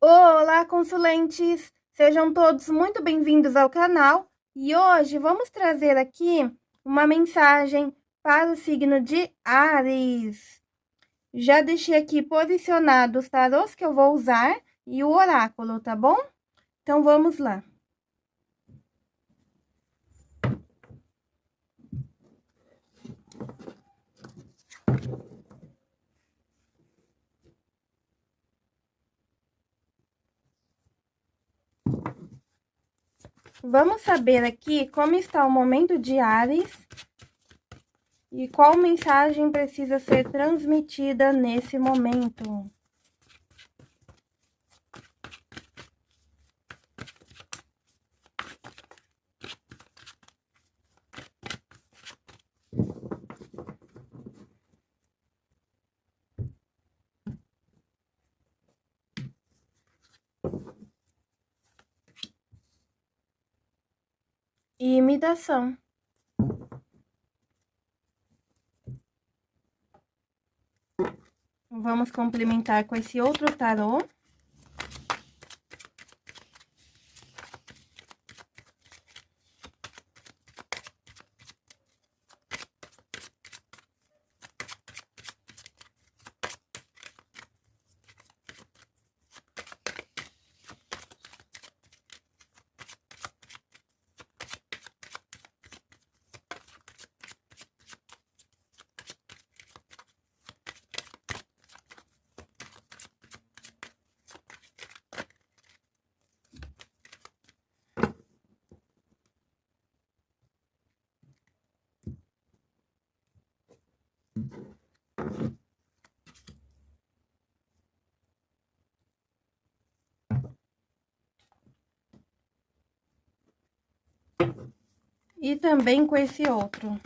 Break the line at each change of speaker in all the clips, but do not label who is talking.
Olá, consulentes! Sejam todos muito bem-vindos ao canal e hoje vamos trazer aqui uma mensagem para o signo de Ares. Já deixei aqui posicionados os tarôs que eu vou usar e o oráculo, tá bom? Então, vamos lá. Vamos saber aqui como está o momento de Ares e qual mensagem precisa ser transmitida nesse momento. E imitação. Vamos complementar com esse outro tarô. E também com esse outro.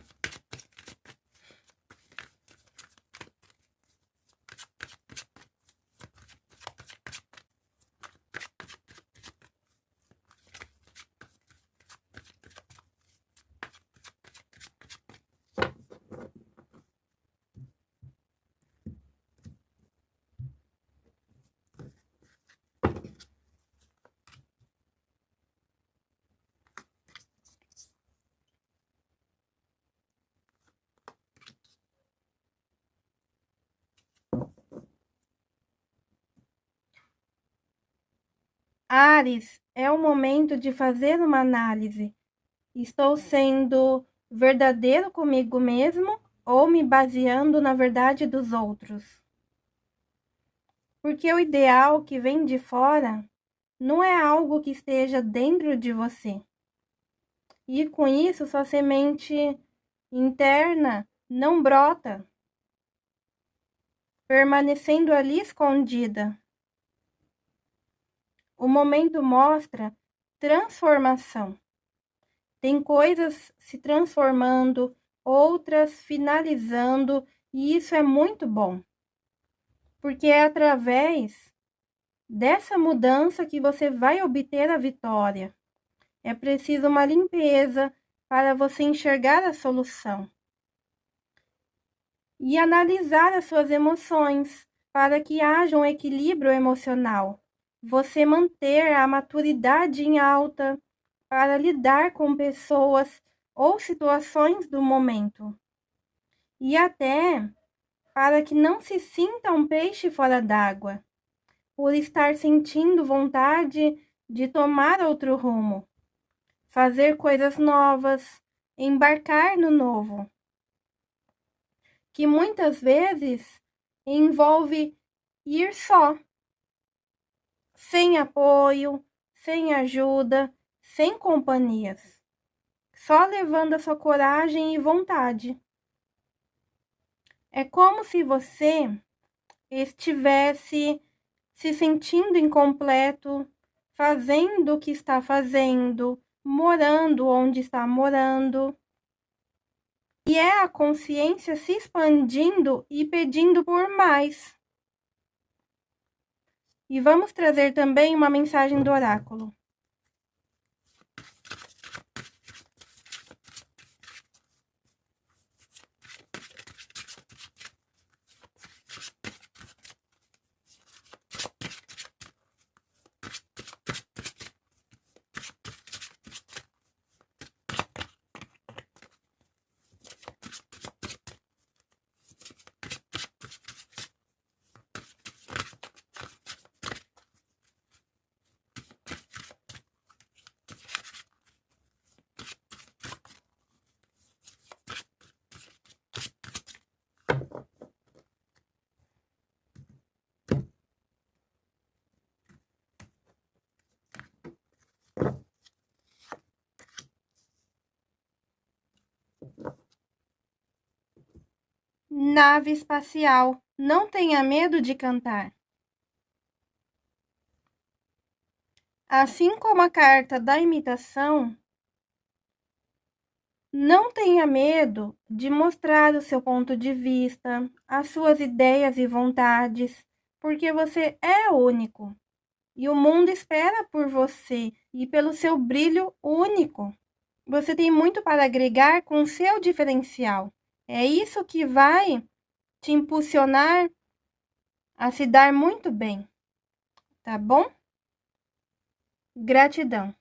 Ares, é o momento de fazer uma análise. Estou sendo verdadeiro comigo mesmo ou me baseando na verdade dos outros? Porque o ideal que vem de fora não é algo que esteja dentro de você. E com isso, sua semente interna não brota, permanecendo ali escondida. O momento mostra transformação. Tem coisas se transformando, outras finalizando, e isso é muito bom. Porque é através dessa mudança que você vai obter a vitória. É preciso uma limpeza para você enxergar a solução. E analisar as suas emoções para que haja um equilíbrio emocional você manter a maturidade em alta para lidar com pessoas ou situações do momento. E até para que não se sinta um peixe fora d'água, por estar sentindo vontade de tomar outro rumo, fazer coisas novas, embarcar no novo. Que muitas vezes envolve ir só sem apoio, sem ajuda, sem companhias, só levando a sua coragem e vontade. É como se você estivesse se sentindo incompleto, fazendo o que está fazendo, morando onde está morando. E é a consciência se expandindo e pedindo por mais. E vamos trazer também uma mensagem do oráculo. Nave espacial. Não tenha medo de cantar. Assim como a carta da imitação, não tenha medo de mostrar o seu ponto de vista, as suas ideias e vontades, porque você é único. E o mundo espera por você e pelo seu brilho único. Você tem muito para agregar com seu diferencial. É isso que vai te impulsionar a se dar muito bem. Tá bom? Gratidão.